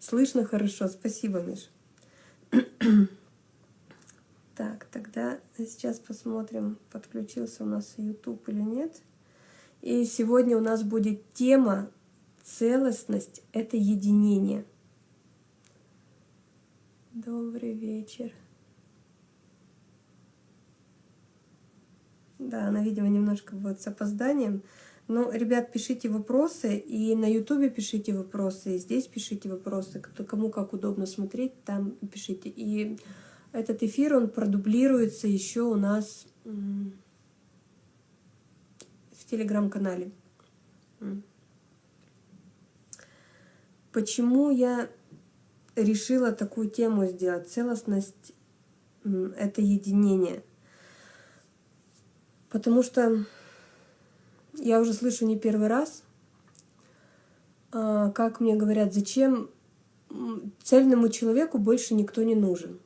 Слышно хорошо, спасибо, Миш. Так, тогда сейчас посмотрим, подключился у нас YouTube или нет. И сегодня у нас будет тема «Целостность — это единение». Добрый вечер. Да, она, видимо, немножко будет с опозданием. Но, ребят, пишите вопросы, и на ютубе пишите вопросы, и здесь пишите вопросы, кому как удобно смотреть, там пишите. И этот эфир, он продублируется еще у нас в телеграм-канале. Почему я решила такую тему сделать? Целостность — это единение. Потому что я уже слышу не первый раз, а, как мне говорят, зачем цельному человеку больше никто не нужен.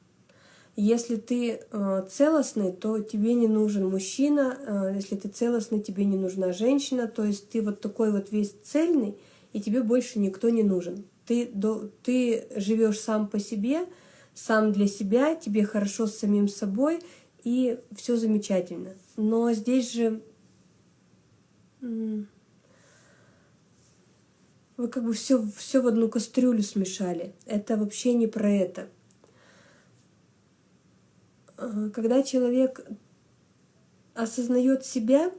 Если ты а, целостный, то тебе не нужен мужчина, а, если ты целостный, тебе не нужна женщина, то есть ты вот такой вот весь цельный, и тебе больше никто не нужен. Ты, ты живешь сам по себе, сам для себя, тебе хорошо с самим собой, и все замечательно. Но здесь же вы как бы все, все в одну кастрюлю смешали. Это вообще не про это. А, когда человек осознает себя,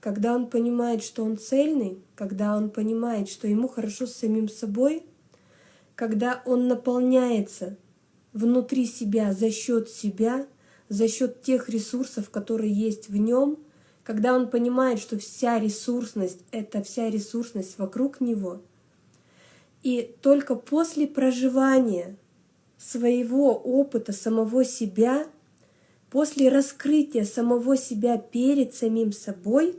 когда он понимает, что он цельный, когда он понимает, что ему хорошо с самим собой, когда он наполняется внутри себя за счет себя, за счет тех ресурсов, которые есть в нем – когда он понимает, что вся ресурсность — это вся ресурсность вокруг него, и только после проживания своего опыта самого себя, после раскрытия самого себя перед самим собой,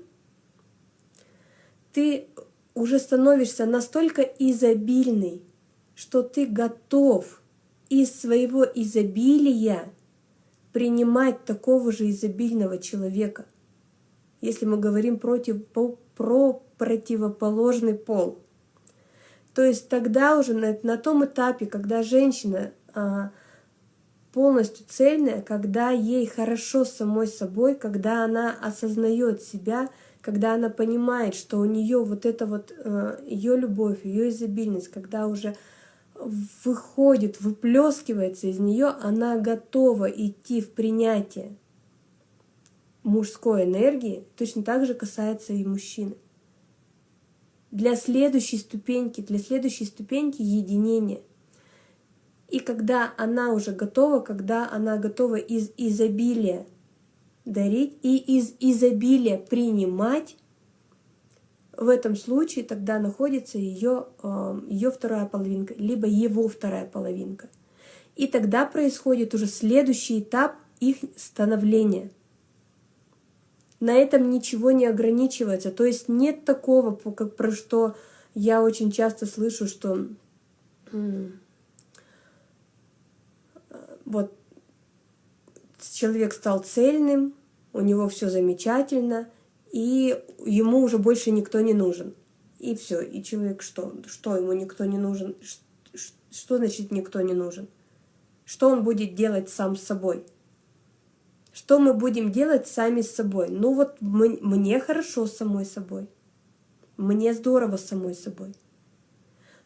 ты уже становишься настолько изобильный, что ты готов из своего изобилия принимать такого же изобильного человека если мы говорим против, про противоположный пол. То есть тогда уже на, на том этапе, когда женщина а, полностью цельная, когда ей хорошо самой собой, когда она осознает себя, когда она понимает, что у нее вот это вот а, ее любовь, ее изобильность, когда уже выходит, выплескивается из нее, она готова идти в принятие мужской энергии точно так же касается и мужчины. Для следующей ступеньки, для следующей ступеньки единения. И когда она уже готова, когда она готова из изобилия дарить и из изобилия принимать, в этом случае тогда находится ее, эм, ее вторая половинка, либо его вторая половинка. И тогда происходит уже следующий этап их становления – на этом ничего не ограничивается. То есть нет такого, как про что я очень часто слышу, что вот человек стал цельным, у него все замечательно, и ему уже больше никто не нужен. И все, и человек что? Что ему никто не нужен? Что значит никто не нужен? Что он будет делать сам с собой? Что мы будем делать сами с собой? Ну вот мне хорошо самой собой. Мне здорово самой собой.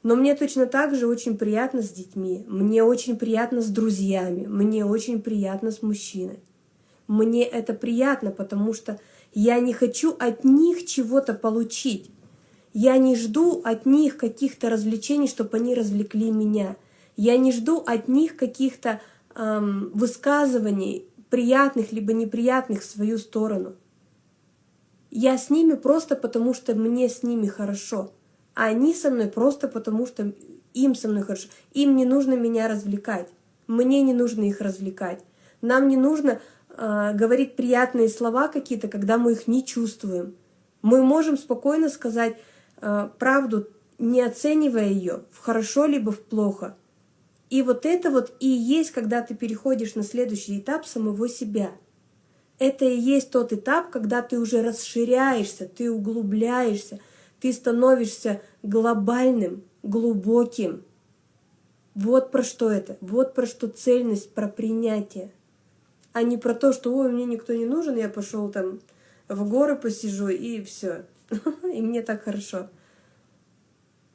Но мне точно так же очень приятно с детьми, мне очень приятно с друзьями, мне очень приятно с мужчиной. Мне это приятно, потому что я не хочу от них чего-то получить. Я не жду от них каких-то развлечений, чтобы они развлекли меня. Я не жду от них каких-то эм, высказываний, приятных либо неприятных в свою сторону. Я с ними просто потому, что мне с ними хорошо, а они со мной просто потому, что им со мной хорошо. Им не нужно меня развлекать, мне не нужно их развлекать. Нам не нужно э, говорить приятные слова какие-то, когда мы их не чувствуем. Мы можем спокойно сказать э, правду, не оценивая ее в хорошо либо в плохо. И вот это вот и есть, когда ты переходишь на следующий этап самого себя. Это и есть тот этап, когда ты уже расширяешься, ты углубляешься, ты становишься глобальным, глубоким. Вот про что это, вот про что цельность, про принятие. А не про то, что ой, мне никто не нужен, я пошел там в горы посижу и все. И мне так хорошо.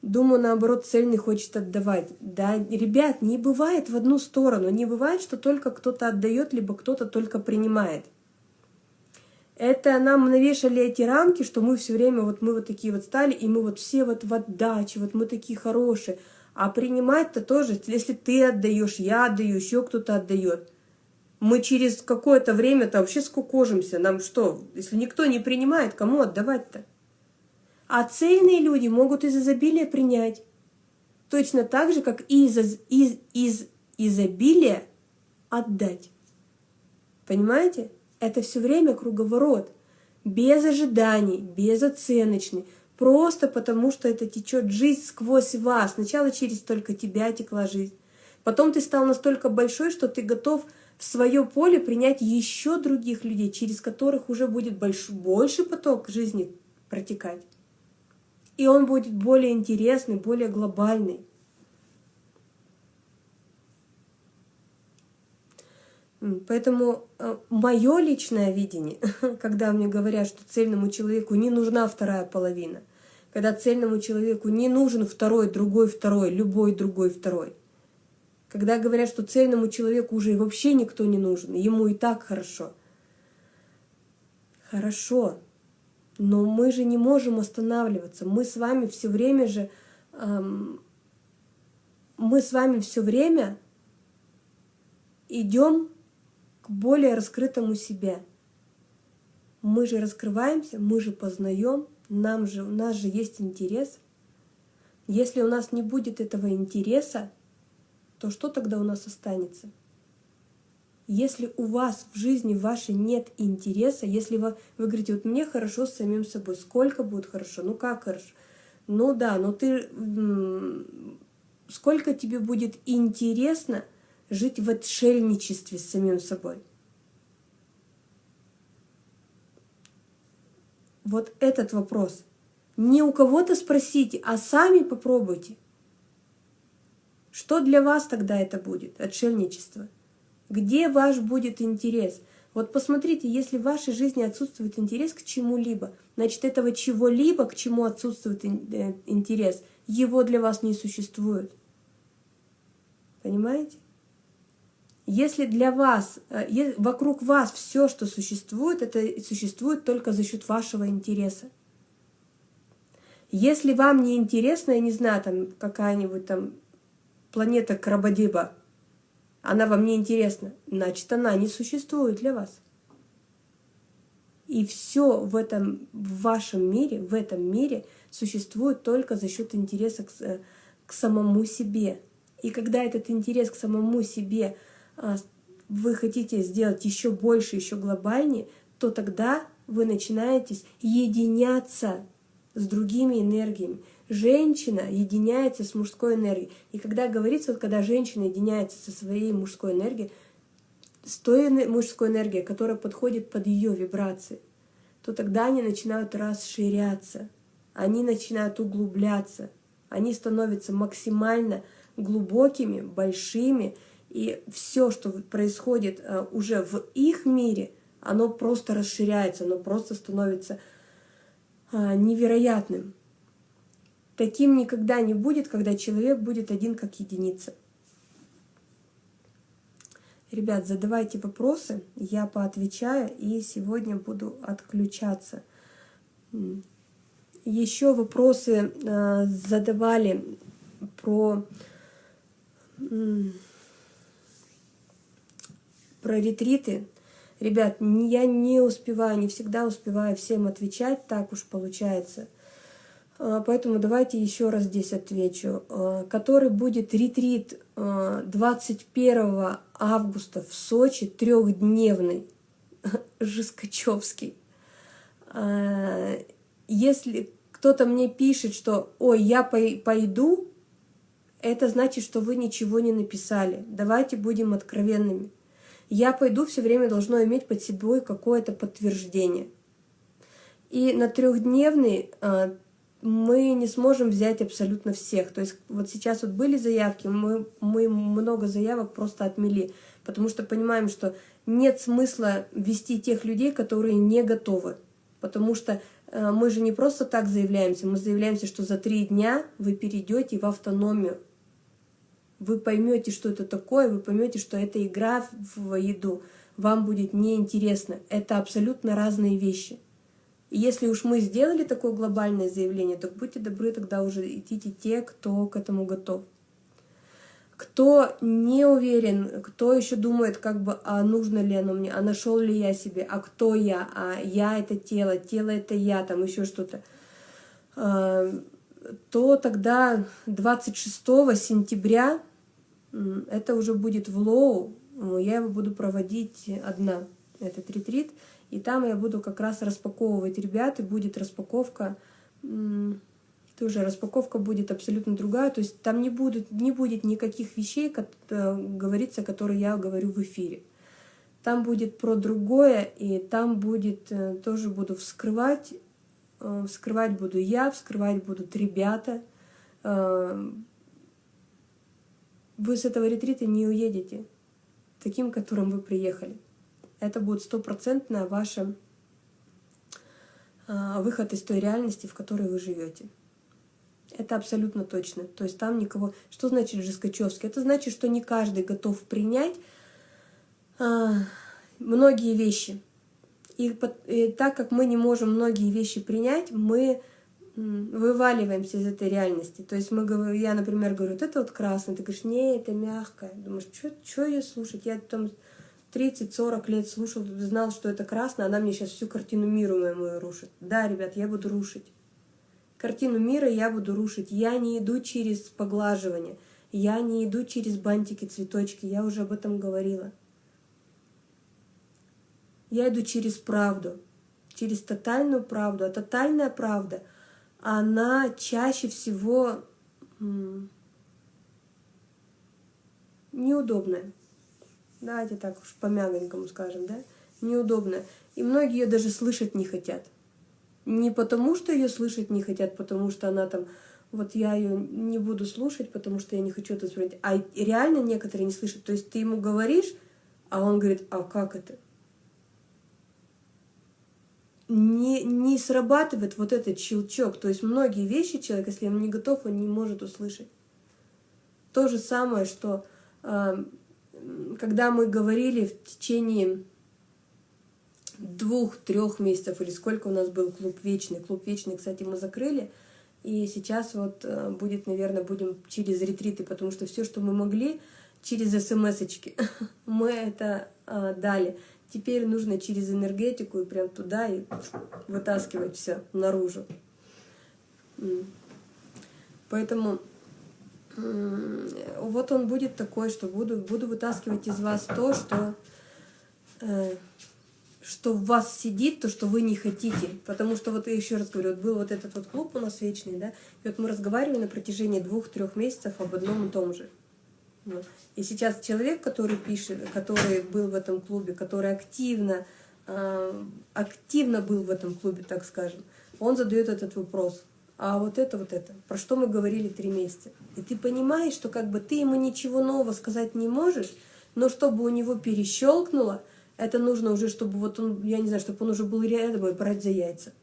Думаю, наоборот, цельный хочет отдавать. Да, ребят, не бывает в одну сторону. Не бывает, что только кто-то отдает, либо кто-то только принимает. Это нам навешали эти рамки, что мы все время, вот мы вот такие вот стали, и мы вот все вот в отдаче, вот мы такие хорошие. А принимать-то тоже, если ты отдаешь, я отдаю, еще кто-то отдает. Мы через какое-то время-то вообще скукожимся. Нам что, если никто не принимает, кому отдавать-то? А цельные люди могут из изобилия принять. Точно так же, как и из, из, из изобилия отдать. Понимаете? Это все время круговорот. Без ожиданий, безоценочный. Просто потому, что это течет жизнь сквозь вас. Сначала через только тебя текла жизнь. Потом ты стал настолько большой, что ты готов в свое поле принять еще других людей, через которых уже будет больш, больше поток жизни протекать и он будет более интересный, более глобальный. Поэтому э, мое личное видение, когда мне говорят, что цельному человеку не нужна вторая половина, когда цельному человеку не нужен второй, другой, второй, любой другой, второй, когда говорят, что цельному человеку уже вообще никто не нужен, ему и так хорошо. Хорошо, но мы же не можем останавливаться. Мы с вами все время же, эм, мы с вами все время идем к более раскрытому себе. Мы же раскрываемся, мы же познаем, нам же, у нас же есть интерес. Если у нас не будет этого интереса, то что тогда у нас останется? Если у вас в жизни вашей нет интереса, если вы, вы говорите, вот мне хорошо с самим собой, сколько будет хорошо, ну как хорошо, ну да, но ты, сколько тебе будет интересно жить в отшельничестве с самим собой? Вот этот вопрос. Не у кого-то спросите, а сами попробуйте. Что для вас тогда это будет, отшельничество? Где ваш будет интерес? Вот посмотрите, если в вашей жизни отсутствует интерес к чему-либо, значит, этого чего-либо, к чему отсутствует э, интерес, его для вас не существует. Понимаете? Если для вас, э, вокруг вас все, что существует, это существует только за счет вашего интереса. Если вам не интересно, я не знаю, там какая-нибудь там планета Крабадиба, она вам не интересна, значит, она не существует для вас. И все в этом, в вашем мире, в этом мире существует только за счет интереса к, э, к самому себе. И когда этот интерес к самому себе а, вы хотите сделать еще больше, еще глобальнее, то тогда вы начинаете единяться с другими энергиями женщина единяется с мужской энергией. И когда говорится, вот когда женщина единяется со своей мужской энергией, с той мужской энергией, которая подходит под ее вибрации, то тогда они начинают расширяться, они начинают углубляться, они становятся максимально глубокими, большими, и все, что происходит э, уже в их мире, оно просто расширяется, оно просто становится э, невероятным. Таким никогда не будет, когда человек будет один как единица. Ребят, задавайте вопросы, я поотвечаю, и сегодня буду отключаться. Еще вопросы э, задавали про, про ретриты. Ребят, я не успеваю, не всегда успеваю всем отвечать, так уж получается – поэтому давайте еще раз здесь отвечу. А, который будет ретрит 21 а, августа в Сочи, трехдневный, Жескачевский. Если кто-то мне пишет, что «Ой, я пойду», это значит, что вы ничего не написали. Давайте будем откровенными. «Я пойду» все время должно иметь под собой какое-то подтверждение. И на трехдневный мы не сможем взять абсолютно всех. То есть вот сейчас вот были заявки, мы, мы много заявок просто отмели, потому что понимаем, что нет смысла вести тех людей, которые не готовы. Потому что э, мы же не просто так заявляемся, мы заявляемся, что за три дня вы перейдете в автономию. Вы поймете, что это такое, вы поймете, что это игра в еду. Вам будет неинтересно. Это абсолютно разные вещи. И если уж мы сделали такое глобальное заявление, то будьте добры, тогда уже идите те, кто к этому готов. Кто не уверен, кто еще думает, как бы, а нужно ли оно мне, а нашел ли я себе, а кто я, а я это тело, тело это я, там еще что-то, а, то тогда 26 сентября, это уже будет в Лоу, я его буду проводить одна, этот ретрит, и там я буду как раз распаковывать ребят, и будет распаковка, тоже распаковка будет абсолютно другая, то есть там не будет, не будет никаких вещей, как э, говорится, которые я говорю в эфире. Там будет про другое, и там будет, э, тоже буду вскрывать, э, вскрывать буду я, вскрывать будут ребята. Вы с этого ретрита не уедете таким, которым вы приехали это будет стопроцентно ваш а, выход из той реальности, в которой вы живете. Это абсолютно точно. То есть там никого... Что значит Жескачевский? Это значит, что не каждый готов принять а, многие вещи. И, и так как мы не можем многие вещи принять, мы вываливаемся из этой реальности. То есть мы, я, например, говорю, вот это вот красное, ты говоришь, не, это мягкое. Думаешь, что ее слушать? Я там 30-40 лет слушал, знал, что это красное, она мне сейчас всю картину мира мою рушит. Да, ребят, я буду рушить. Картину мира я буду рушить. Я не иду через поглаживание. Я не иду через бантики, цветочки. Я уже об этом говорила. Я иду через правду. Через тотальную правду. А тотальная правда, она чаще всего неудобная давайте так уж по-мягонькому скажем, да, неудобно. И многие ее даже слышать не хотят. Не потому, что ее слышать не хотят, потому что она там, вот я ее не буду слушать, потому что я не хочу это воспринимать. А реально некоторые не слышат. То есть ты ему говоришь, а он говорит, а как это? Не, не срабатывает вот этот щелчок. То есть многие вещи человек, если он не готов, он не может услышать. То же самое, что э, когда мы говорили в течение двух-трех месяцев, или сколько у нас был клуб вечный. Клуб вечный, кстати, мы закрыли. И сейчас вот э, будет, наверное, будем через ретриты, потому что все, что мы могли, через смс-очки, мы это а, дали. Теперь нужно через энергетику и прям туда и вытаскивать все наружу. Поэтому вот он будет такой, что буду, буду вытаскивать из вас то, что, э, что в вас сидит, то, что вы не хотите. Потому что, вот я еще раз говорю, вот был вот этот вот клуб у нас вечный, да, и вот мы разговаривали на протяжении двух-трех месяцев об одном и том же. Вот. И сейчас человек, который пишет, который был в этом клубе, который активно, э, активно был в этом клубе, так скажем, он задает этот вопрос – а вот это, вот это, про что мы говорили три месяца. И ты понимаешь, что как бы ты ему ничего нового сказать не можешь, но чтобы у него перещелкнуло, это нужно уже, чтобы вот он, я не знаю, чтобы он уже был рядом и брать за яйца.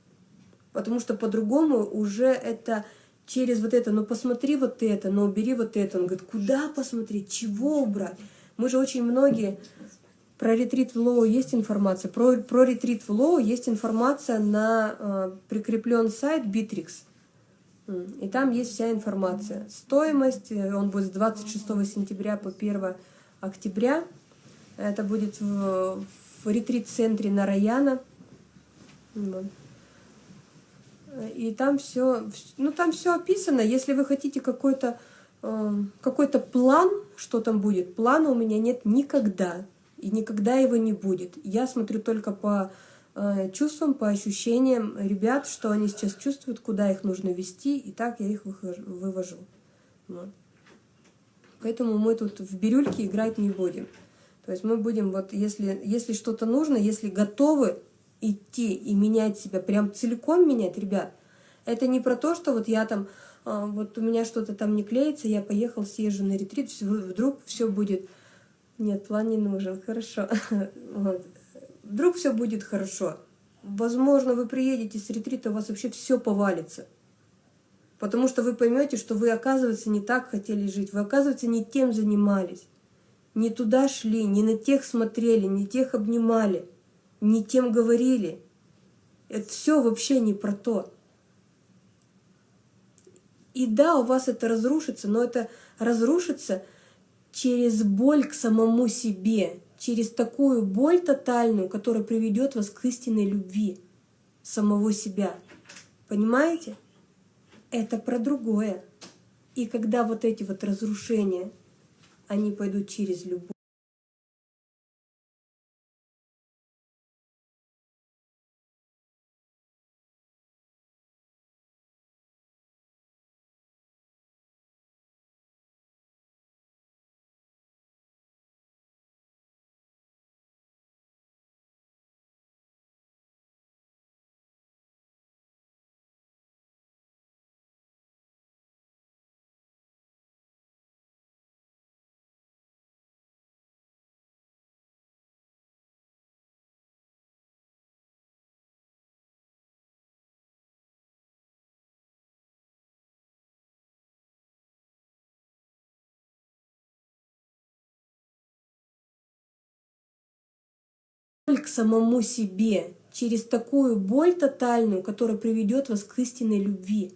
Потому что по-другому уже это через вот это, ну посмотри вот это, ну убери вот это. Он говорит, куда посмотреть, чего убрать? Мы же очень многие про ретрит в Лоу есть информация. Про, про ретрит в Лоу есть информация на э, прикреплен сайт Bittrex. И там есть вся информация. Стоимость, э, он будет с 26 сентября по 1 октября. Это будет в, в ретрит-центре Нараяна. Вот. И там все, ну там все описано. Если вы хотите какой-то э, какой-то план, что там будет, плана у меня нет никогда. И никогда его не будет. Я смотрю только по чувствам, по ощущениям ребят, что они сейчас чувствуют, куда их нужно вести, и так я их вывожу. Вот. Поэтому мы тут в бирюльке играть не будем. То есть мы будем, вот если, если что-то нужно, если готовы идти и менять себя, прям целиком менять, ребят, Это не про то, что вот я там, а, вот у меня что-то там не клеится, я поехал, съезжу на ретрит, вдруг все будет... Нет, план не нужен, хорошо. Вот. Вдруг все будет хорошо. Возможно, вы приедете с ретрита, у вас вообще все повалится. Потому что вы поймете, что вы, оказывается, не так хотели жить, вы, оказывается, не тем занимались, не туда шли, не на тех смотрели, не тех обнимали, не тем говорили. Это все вообще не про то. И да, у вас это разрушится, но это разрушится через боль к самому себе, через такую боль тотальную, которая приведет вас к истинной любви самого себя. Понимаете? Это про другое. И когда вот эти вот разрушения, они пойдут через любовь, к самому себе, через такую боль тотальную, которая приведет вас к истинной любви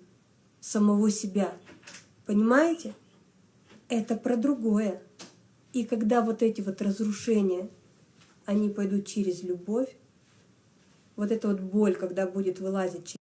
самого себя. Понимаете? Это про другое. И когда вот эти вот разрушения, они пойдут через любовь, вот эта вот боль, когда будет вылазить